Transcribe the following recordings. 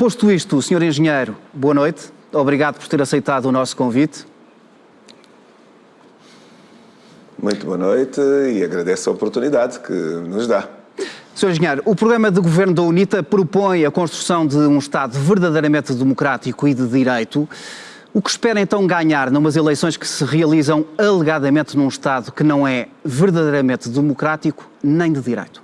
posto isto, Sr. Engenheiro, boa noite. Obrigado por ter aceitado o nosso convite. Muito boa noite e agradeço a oportunidade que nos dá. Sr. Engenheiro, o programa de governo da UNITA propõe a construção de um Estado verdadeiramente democrático e de direito. O que espera então ganhar numas eleições que se realizam alegadamente num Estado que não é verdadeiramente democrático nem de direito?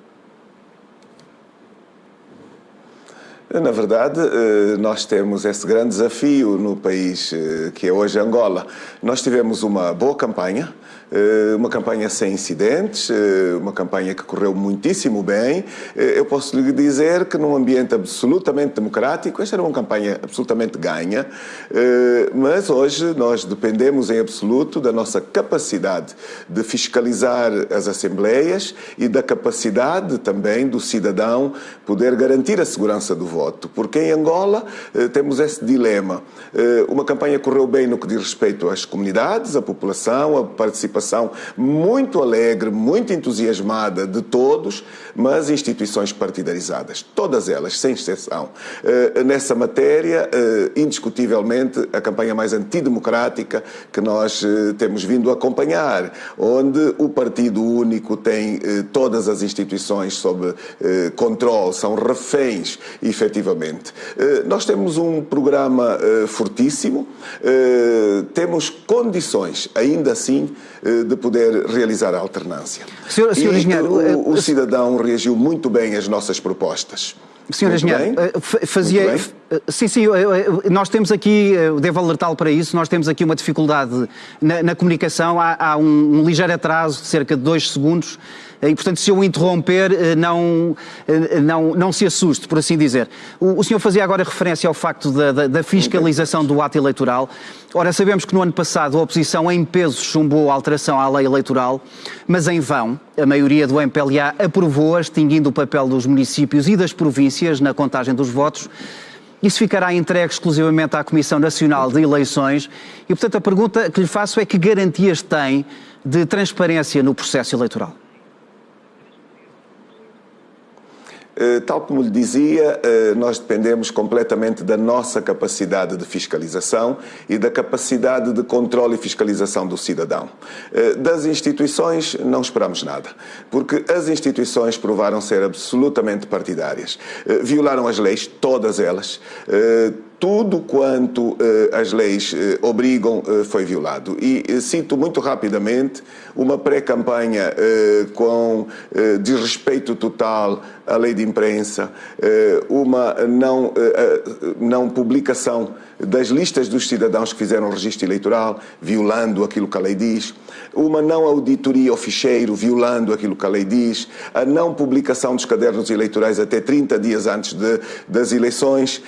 Na verdade, eh, nós temos esse grande desafio no país eh, que é hoje Angola. Nós tivemos uma boa campanha, eh, uma campanha sem incidentes, uma campanha que correu muitíssimo bem. Eu posso lhe dizer que num ambiente absolutamente democrático, esta era uma campanha absolutamente ganha, mas hoje nós dependemos em absoluto da nossa capacidade de fiscalizar as assembleias e da capacidade também do cidadão poder garantir a segurança do voto, porque em Angola temos esse dilema. Uma campanha correu bem no que diz respeito às comunidades, à população, à participação muito alegre, muito entusiasmada de todos, mas instituições partidarizadas, todas elas, sem exceção. Uh, nessa matéria, uh, indiscutivelmente, a campanha mais antidemocrática que nós uh, temos vindo acompanhar, onde o Partido Único tem todas as instituições sob controle, são reféns, efetivamente. Nós temos um programa fortíssimo, temos condições, ainda assim, eh, de poder realizar a alternância. Senhor, senhor e engenheiro, o, eh, o, cidadão reagiu muito bem às nossas propostas. Senhor muito Engenheiro, bem? Eh, fazia. Sim, sim, nós temos aqui, devo alertá-lo para isso, nós temos aqui uma dificuldade na, na comunicação, há, há um, um ligeiro atraso de cerca de dois segundos e, portanto, se eu interromper, eh, não, eh, não, não se assuste, por assim dizer. O, o senhor fazia agora referência ao facto da, da, da fiscalização do ato eleitoral. Ora, sabemos que no ano passado a oposição em peso chumbou a alteração à lei eleitoral, mas em vão. A maioria do MPLA aprovou, extinguindo o papel dos municípios e das províncias na contagem dos votos. Isso ficará entregue exclusivamente à Comissão Nacional de Eleições e, portanto, a pergunta que lhe faço é que garantias tem de transparência no processo eleitoral? Eh, tal como lhe dizia, eh, nós dependemos completamente da nossa capacidade de fiscalização e da capacidade de controle e fiscalização do cidadão. Eh, das instituições não esperamos nada, porque as instituições provaram ser absolutamente partidárias. Violaram as leis, todas elas tudo quanto uh, as leis uh, obrigam uh, foi violado. E cito muito rapidamente uma pré-campanha com desrespeito total à lei de imprensa, uma não, não publicação das listas dos cidadãos que fizeram o registro eleitoral, violando aquilo que a lei diz, uma não auditoria ao ficheiro, violando aquilo que a lei diz, a não publicação dos cadernos eleitorais até 30 dias antes de, das eleições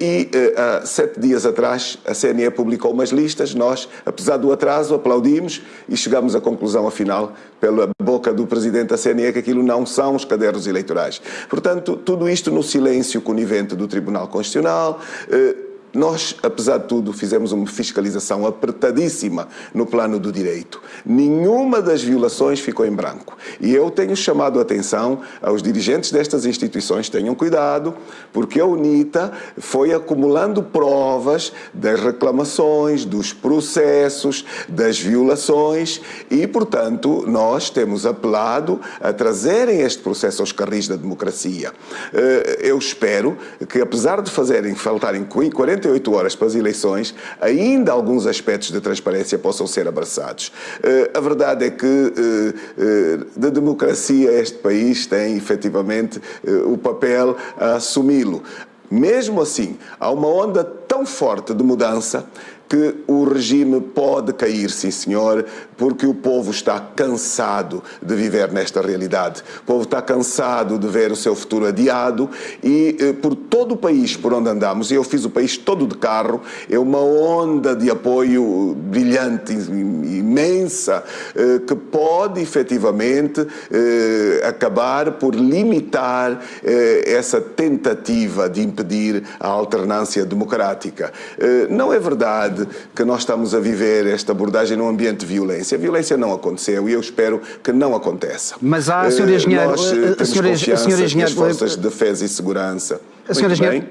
e há sete dias atrás, a CNE publicou umas listas, nós, apesar do atraso, aplaudimos e chegamos à conclusão, afinal, pela boca do Presidente da CNE, que aquilo não são os cadernos eleitorais. Portanto, tudo isto no silêncio conivente do Tribunal Constitucional, eh, nós, apesar de tudo, fizemos uma fiscalização apertadíssima no plano do direito. Nenhuma das violações ficou em branco. E eu tenho chamado a atenção aos dirigentes destas instituições, tenham cuidado, porque a UNITA foi acumulando provas das reclamações, dos processos, das violações e, portanto, nós temos apelado a trazerem este processo aos carris da democracia. Eh, eu espero que, apesar de fazerem faltarem 40 48 horas para as eleições, ainda alguns aspectos de transparência possam ser abraçados. Eh, a verdade é que eh, eh, da democracia este país tem efetivamente o papel a assumi-lo. Mesmo assim, há uma onda tão forte de mudança que o regime pode cair, sim senhor, porque o povo está cansado de viver nesta realidade. O povo está cansado de ver o seu futuro adiado e eh, por todo o país por onde andamos, e eu fiz o país todo de carro, é uma onda de apoio brilhante, imensa, eh, que pode efetivamente eh, acabar por limitar eh, essa tentativa de impedir a alternância democrática. Eh, não é verdade que nós estamos a viver esta abordagem num ambiente de violência. A violência não aconteceu e eu espero que não aconteça. Mas há, Sr. Eh, Engenheiro... Nós eh, temos senhor, confiança senhor Engenheiro, as forças de defesa e segurança. Sr. Engenheiro,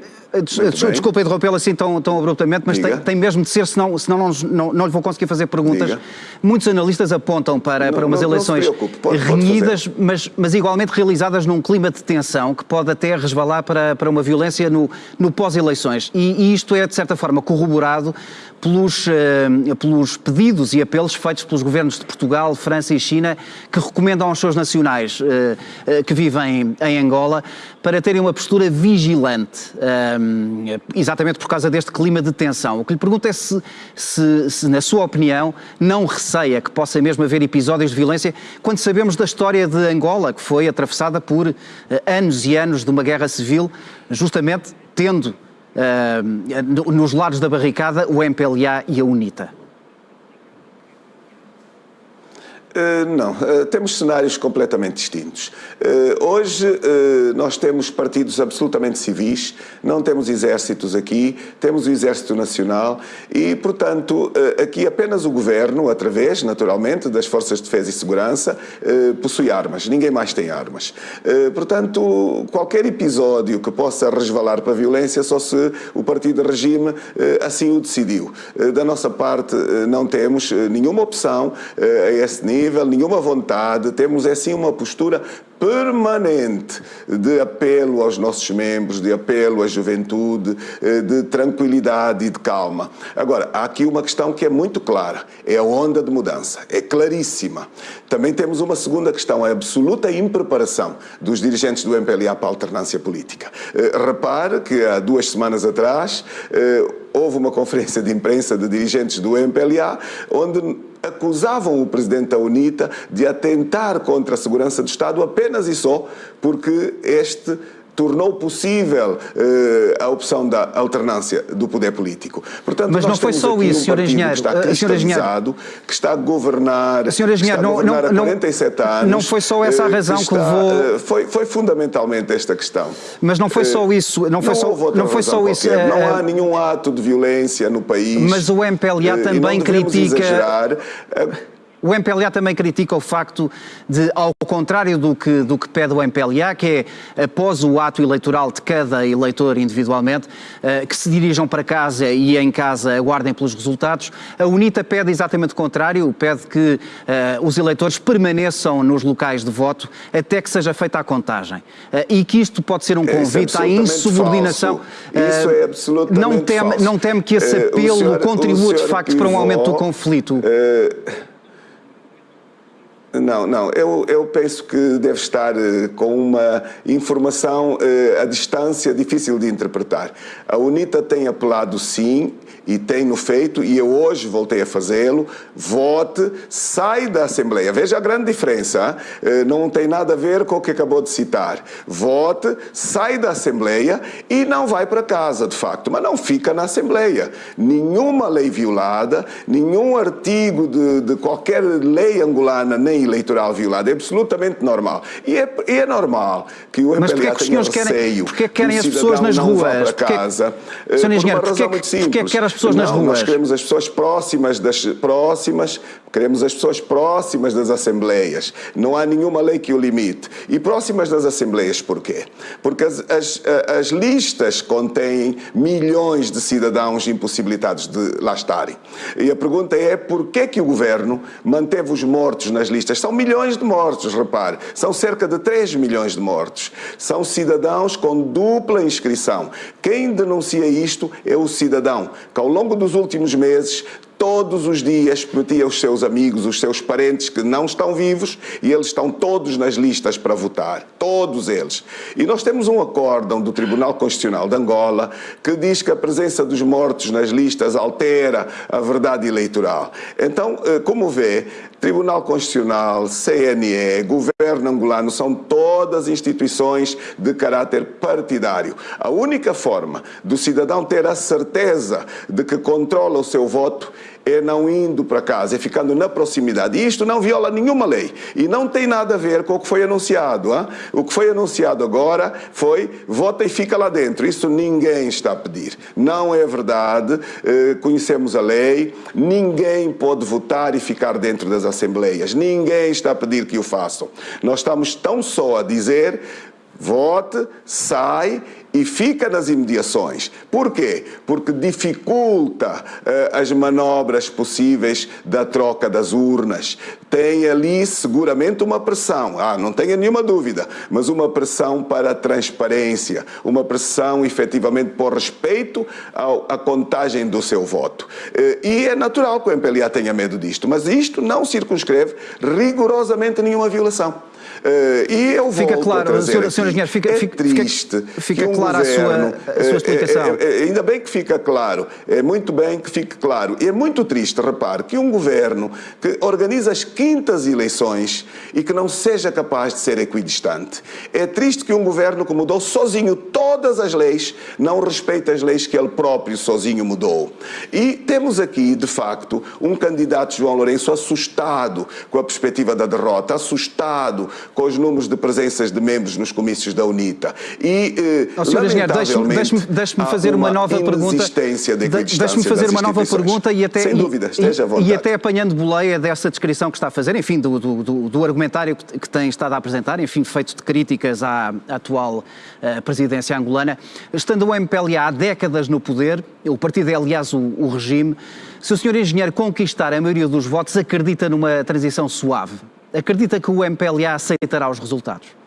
Desculpa interrompê-lo assim tão, tão abruptamente, mas tem, tem, mesmo de ser, senão, senão não, não, não lhe vou conseguir fazer perguntas. Diga. Muitos analistas apontam para, não, para umas não, eleições pode, renhidas, pode mas, mas igualmente realizadas num clima de tensão que pode até resvalar para, para uma violência no, no pós-eleições. E, e isto é, de certa forma, corroborado pelos, uh, pelos pedidos e apelos feitos pelos governos de Portugal, França e China, que recomendam aos seus nacionais uh, uh, que vivem em Angola para terem uma postura vigilante, exatamente por causa deste clima de tensão. O que lhe pergunto é se, se, se, na sua opinião, não receia que possa mesmo haver episódios de violência, quando sabemos da história de Angola, que foi atravessada por anos e anos de uma guerra civil, justamente tendo uh, nos lados da barricada o MPLA e a UNITA? Uh, não, uh, temos cenários completamente distintos. Uh, hoje nós temos partidos absolutamente civis, não temos exércitos aqui, temos o Exército Nacional e, portanto, aqui apenas o Governo, através, naturalmente, das Forças de Defesa e Segurança, possui armas, ninguém mais tem armas. Portanto, qualquer episódio que possa resvalar para a violência, só se o partido de regime assim o decidiu. Da nossa parte, não temos nenhuma opção a esse nível nível, nenhuma vontade, temos assim uma postura permanente de apelo aos nossos membros, de apelo à juventude, eh, de tranquilidade e de calma. Agora, há aqui uma questão que é muito clara, é a onda de mudança, é claríssima. Também temos uma segunda questão, a absoluta impreparação dos dirigentes do MPLA para a alternância política. Eh, repare que há duas semanas atrás eh, houve uma conferência de imprensa de dirigentes do MPLA onde acusavam o presidente da UNITA de atentar contra a segurança do Estado apenas e só porque este tornou possível uh, a opção da alternância do poder político. Portanto, Mas não foi só isso, um Sr. Engenheiro. Que está eh, cristalizado, que está a governar, Sr. Engenheiro, não, não, há 47 anos. Não foi só essa a eh, razão que, que levou... foi, foi fundamentalmente esta questão. Mas não foi só isso. Não foi não só, não foi só isso. Não há nenhum ato de violência no país. Mas o MPLA também critica... Exagerar. O MPLA também critica o facto de, ao contrário do que, do que pede o MPLA, que é, após o ato eleitoral de cada eleitor individualmente, uh, que se dirijam para casa e em casa aguardem pelos resultados, a UNITA pede exatamente o contrário, pede que uh, os eleitores permaneçam nos locais de voto até que seja feita a contagem. Uh, e que isto pode ser um é convite é à insubordinação. Isso é absolutamente não teme, falso. Não teme que esse apelo senhor, contribua de facto para um aumento do conflito? Não, não. Eu, eu penso que deve estar uh, com uma informação uh, à distância difícil de interpretar. A UNITA tem apelado sim e tem-no feito, e eu hoje voltei a fazê-lo. Vote, sai da Assembleia. Veja a grande diferença. Uh, não tem nada a ver com o que acabou de citar. Vote, sai da Assembleia e não vai para casa, de facto, mas não fica na Assembleia. Nenhuma lei violada, nenhum artigo de, de qualquer lei angolana, nem eleitoral violado. É absolutamente normal. E é, é normal que o MPLA é que tenha receio. Porquê que querem as pessoas nas ruas? Para casa, porque, Sr. Engenheiro, por uma razão muito simples. Porquê que querem as pessoas não, nas ruas? Nós queremos as pessoas próximas das próximas, queremos as pessoas próximas das assembleias. Não há nenhuma lei que o limite. E próximas das assembleias porquê? Porque as, as, as listas contêm milhões de cidadãos impossibilitados de lá estarem. E a pergunta é porquê que o governo manteve os mortos nas listas são milhões de mortos, repare. São cerca de 3 milhões de mortos. São cidadãos com dupla inscrição. Quem denuncia isto é o cidadão, que ao longo dos últimos meses todos os dias prometia aos seus amigos, os seus parentes que não estão vivos e eles estão todos nas listas para votar, todos eles. E nós temos um acórdão do Tribunal Constitucional de Angola que diz que a presença dos mortos nas listas altera a verdade eleitoral. Então, eh, como vê, Tribunal Constitucional, CNE, Governo angolano são todas instituições de caráter partidário. A única forma do cidadão ter a certeza de que controla o seu voto é não indo para casa, é ficando na proximidade. E isto não viola nenhuma lei e não tem nada a ver com o que foi anunciado. Hein? O que foi anunciado agora foi vota e fica lá dentro. Isso ninguém está a pedir. Não é verdade. Eh, conhecemos a lei. Ninguém pode votar e ficar dentro das assembleias. Ninguém está a pedir que o façam. Nós estamos tão só a dizer vote, sai e fica nas imediações. Por quê? Porque dificulta uh, as manobras possíveis da troca das urnas. Tem ali seguramente uma pressão, ah, não tenha nenhuma dúvida, mas uma pressão para a transparência, uma pressão efetivamente por respeito ao, à contagem do seu voto. Uh, e é natural que o MPLA tenha medo disto, mas isto não circunscreve rigorosamente nenhuma violação. Uh, e eu fica claro, senhor, senhor engenheiro, fica, é fica, triste fica, um clara governo, a, sua, a sua explicação. É, é, é, ainda bem que fica claro, é muito bem que fique claro. E é muito triste, repare, que um governo que organiza as quintas eleições e que não seja capaz de ser equidistante. É triste que um governo que mudou sozinho todas as leis não respeite as leis que ele próprio sozinho mudou. E temos aqui, de facto, um candidato, João Lourenço, assustado com a perspectiva da derrota, assustado com os números de presenças de membros nos comícios da UNITA. E, eh, oh, lamentavelmente, deixe-me deixe fazer uma, uma nova pergunta. De deixe-me fazer uma nova pergunta e até, Sem dúvida, esteja vontade. E até apanhando boleia dessa descrição que está a fazer, enfim, do, do, do, do argumentário que, que, tem estado a apresentar, enfim, feito de críticas à, à atual uh, presidência angolana. Estando o MPLA há décadas no poder, o partido é, aliás, o, o regime, se o senhor engenheiro conquistar a maioria dos votos, acredita numa transição suave? Acredita que o MPLA aceitará os resultados?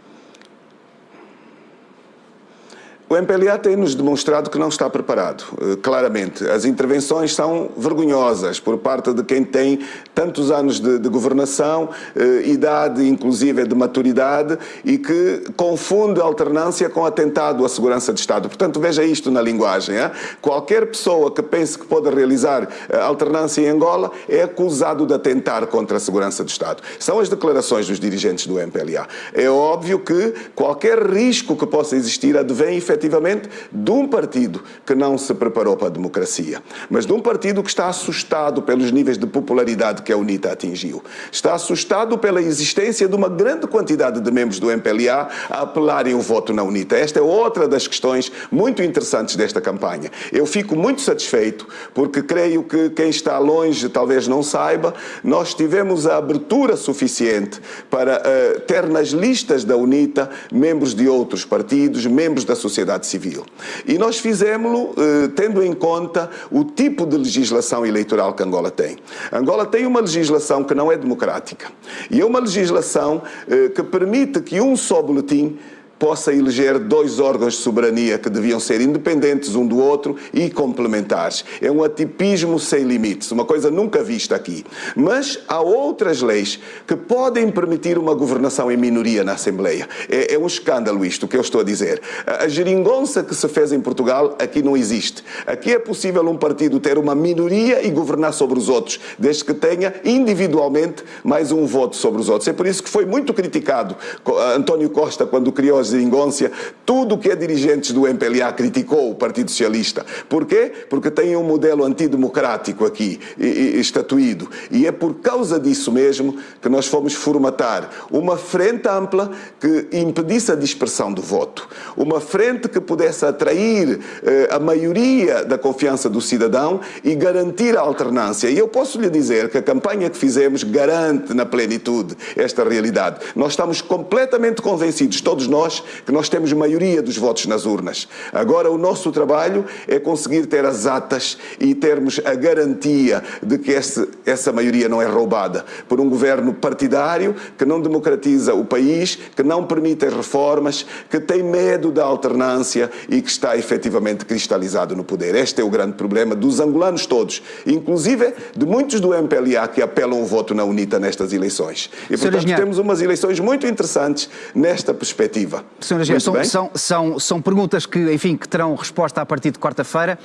O MPLA tem-nos demonstrado que não está preparado, eh, claramente. As intervenções são vergonhosas por parte de quem tem tantos anos de, de governação, eh, idade inclusive de maturidade e que confunde alternância com atentado à segurança de Estado. Portanto, veja isto na linguagem. Qualquer pessoa que pense que pode realizar eh, alternância em Angola é acusado de atentar contra a segurança de Estado. São as declarações dos dirigentes do MPLA. É óbvio que qualquer risco que possa existir advém efetivamente efetivamente de um partido que não se preparou para a democracia, mas de um partido que está assustado pelos níveis de popularidade que a UNITA atingiu. Está assustado pela existência de uma grande quantidade de membros do MPLA a apelarem o voto na UNITA. Esta é outra das questões muito interessantes desta campanha. Eu fico muito satisfeito porque creio que quem está longe talvez não saiba, nós tivemos a abertura suficiente para uh, ter nas listas da UNITA membros de outros partidos, membros da sociedade sociedade civil. E nós fizemos-lo eh, tendo em conta o tipo de legislação eleitoral que Angola tem. Angola tem uma legislação que não é democrática. E é uma legislação eh, que permite que um só boletim possa eleger dois órgãos de soberania que deviam ser independentes um do outro e complementares. É um atipismo sem limites, uma coisa nunca vista aqui. Mas há outras leis que podem permitir uma governação em minoria na Assembleia. É, é um escândalo isto que eu estou a dizer. A geringonça que se fez em Portugal aqui não existe. Aqui é possível um partido ter uma minoria e governar sobre os outros, desde que tenha individualmente mais um voto sobre os outros. É por isso que foi muito criticado António Costa quando criou a geringonça, tudo que é dirigentes do MPLA criticou o Partido Socialista. Porquê? Porque tem um modelo antidemocrático aqui estatuído. E é por causa disso mesmo que nós fomos formatar uma frente ampla que impedisse a dispersão do voto. Uma frente que pudesse atrair eh, a maioria da confiança do cidadão e garantir a alternância. E eu posso lhe dizer que a campanha que fizemos garante na plenitude esta realidade. Nós estamos completamente convencidos, todos nós, nós que nós temos maioria dos votos nas urnas. Agora o nosso trabalho é conseguir ter as atas e termos a garantia de que esse, essa maioria não é roubada por um governo partidário que não democratiza o país, que não permite as reformas, que tem medo da alternância e que está efetivamente cristalizado no poder. Este é o grande problema dos angolanos todos, inclusive de muitos do MPLA que apelam o voto na UNITA nestas eleições. E, portanto, temos umas eleições muito interessantes nesta perspectiva. Senhora Gê, são, são, são, são perguntas que, enfim, que terão resposta a partir de quarta-feira.